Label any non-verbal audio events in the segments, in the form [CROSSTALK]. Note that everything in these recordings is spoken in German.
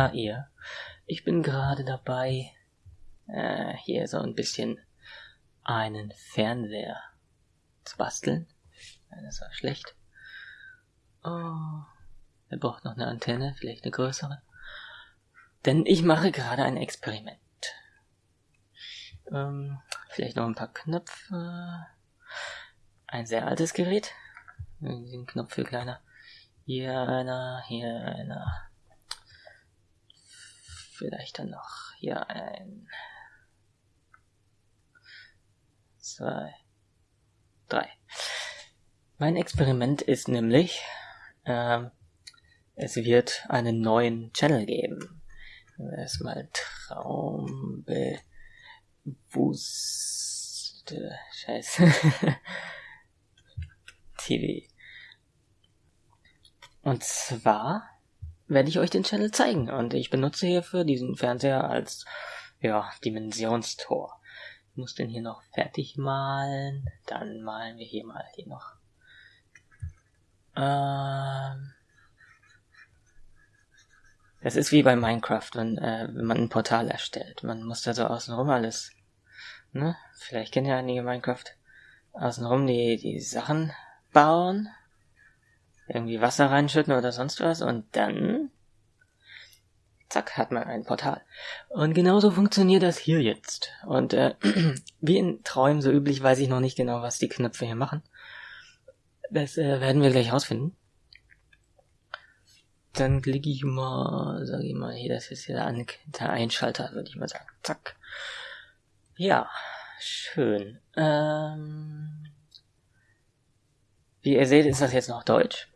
Na ihr, ich bin gerade dabei, äh, hier so ein bisschen einen Fernseher zu basteln. Das war schlecht. Oh, er braucht noch eine Antenne, vielleicht eine größere. Denn ich mache gerade ein Experiment. Ähm, vielleicht noch ein paar Knöpfe. Ein sehr altes Gerät. Den Knopf für kleiner. Hier einer, hier einer. Vielleicht dann noch hier ein. Zwei. Drei. Mein Experiment ist nämlich, ähm, es wird einen neuen Channel geben. Erstmal Traumbewusste. Scheiße. [LAUGHS] TV. Und zwar werde ich euch den Channel zeigen und ich benutze hierfür diesen Fernseher als ja, Dimensionstor. Ich muss den hier noch fertig malen, dann malen wir hier mal hier noch. Ähm, das ist wie bei Minecraft, wenn, äh, wenn man ein Portal erstellt. Man muss da so außenrum alles, ne? Vielleicht kennen ja einige Minecraft. Außenrum die, die Sachen bauen irgendwie Wasser reinschütten oder sonst was und dann zack, hat man ein Portal. Und genauso funktioniert das hier jetzt. Und äh, [CLEARS THROAT] wie in Träumen so üblich weiß ich noch nicht genau, was die Knöpfe hier machen. Das äh, werden wir gleich rausfinden. Dann klicke ich mal, sage ich mal, hier, das ist hier der, der Einschalter, würde ich mal sagen. Zack. Ja, schön. Ähm, wie ihr seht, ist das jetzt noch Deutsch.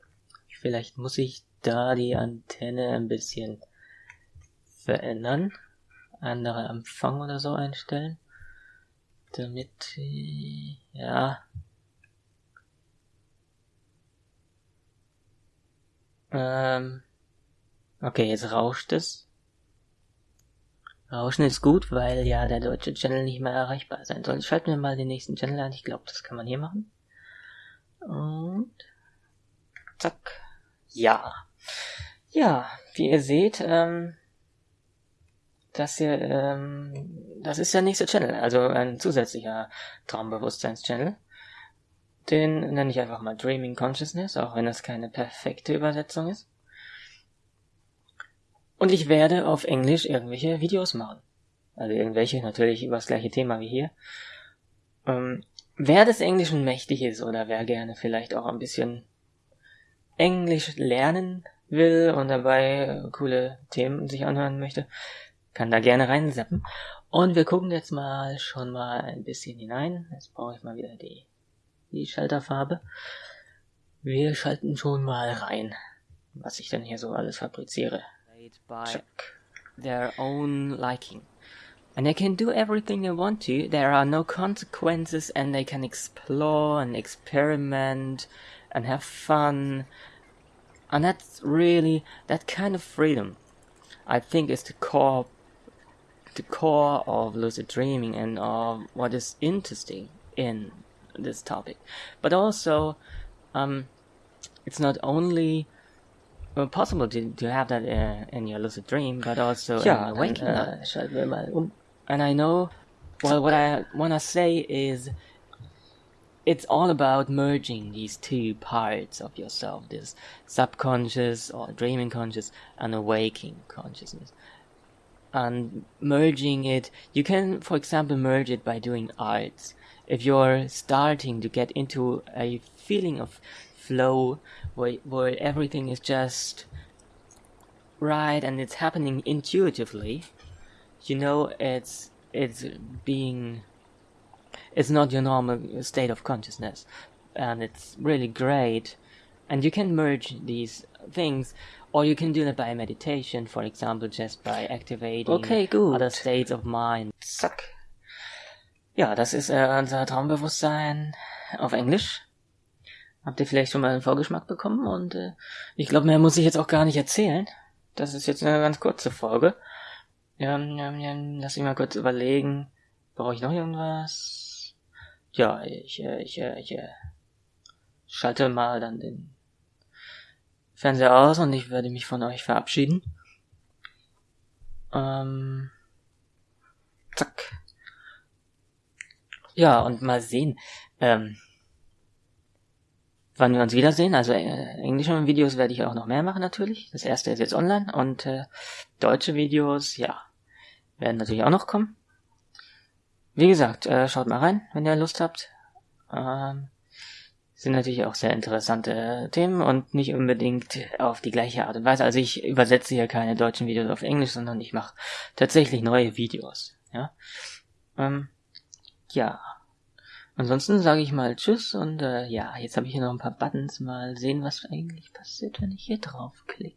Vielleicht muss ich da die Antenne ein bisschen verändern. Andere Empfang oder so einstellen. Damit, ja. Ähm, okay, jetzt rauscht es. Rauschen ist gut, weil ja der deutsche Channel nicht mehr erreichbar sein soll. Schalten wir mal den nächsten Channel an. Ich glaube, das kann man hier machen. Und zack. Ja. Ja, wie ihr seht, ähm, das hier, ähm, das ist der nächste Channel, also ein zusätzlicher Traumbewusstseins-Channel. Den nenne ich einfach mal Dreaming Consciousness, auch wenn das keine perfekte Übersetzung ist. Und ich werde auf Englisch irgendwelche Videos machen. Also irgendwelche, natürlich über das gleiche Thema wie hier. Ähm, wer des Englischen mächtig ist oder wer gerne vielleicht auch ein bisschen Englisch lernen will und dabei coole Themen sich anhören möchte, kann da gerne reinsappen. Und wir gucken jetzt mal schon mal ein bisschen hinein. Jetzt brauche ich mal wieder die, die Schalterfarbe. Wir schalten schon mal rein, was ich denn hier so alles fabriziere. Check. Their own liking. And they can do everything they want to. There are no consequences and they can explore and experiment and have fun. And that's really that kind of freedom I think is the core the core of lucid dreaming and of what is interesting in this topic. But also um, it's not only well, possible to, to have that uh, in your lucid dream, but also yeah, in waking uh, up. And I know, well, what I want to say is it's all about merging these two parts of yourself this subconscious or dreaming conscious and awaking consciousness and merging it you can for example merge it by doing arts. If you're starting to get into a feeling of flow where, where everything is just right and it's happening intuitively you know it's it's being it's not your normal state of consciousness. And it's really great. And you can merge these things or you can do that by meditation for example just by activating okay, gut. other states of mind. Zack. Ja das ist äh, unser Traumbewusstsein auf Englisch. Habt ihr vielleicht schon mal einen Vorgeschmack bekommen? Und äh, ich glaube mehr muss ich jetzt auch gar nicht erzählen. Das ist jetzt eine ganz kurze Folge. Ja, ja, ja, lass mich mal kurz überlegen. Brauche ich noch irgendwas? Ja, ich, äh, ich, äh, ich äh, schalte mal dann den Fernseher aus und ich werde mich von euch verabschieden. Ähm, zack. Ja, und mal sehen, ähm, wann wir uns wiedersehen. Also äh, englische Videos werde ich auch noch mehr machen natürlich. Das erste ist jetzt online und äh, deutsche Videos, ja, werden natürlich auch noch kommen. Wie gesagt, äh, schaut mal rein, wenn ihr Lust habt. Ähm, sind natürlich auch sehr interessante Themen und nicht unbedingt auf die gleiche Art und Weise. Also ich übersetze hier keine deutschen Videos auf Englisch, sondern ich mache tatsächlich neue Videos. Ja. Ähm, ja. Ansonsten sage ich mal Tschüss und äh, ja, jetzt habe ich hier noch ein paar Buttons. Mal sehen, was eigentlich passiert, wenn ich hier draufklicke.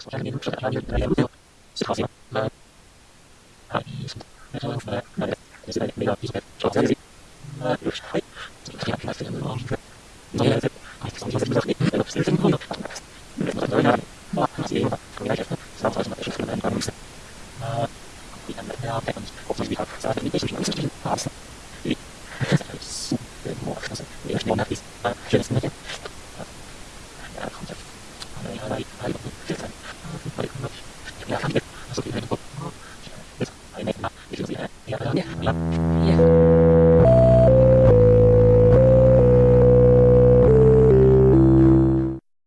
Kuva mu muryango 的内切面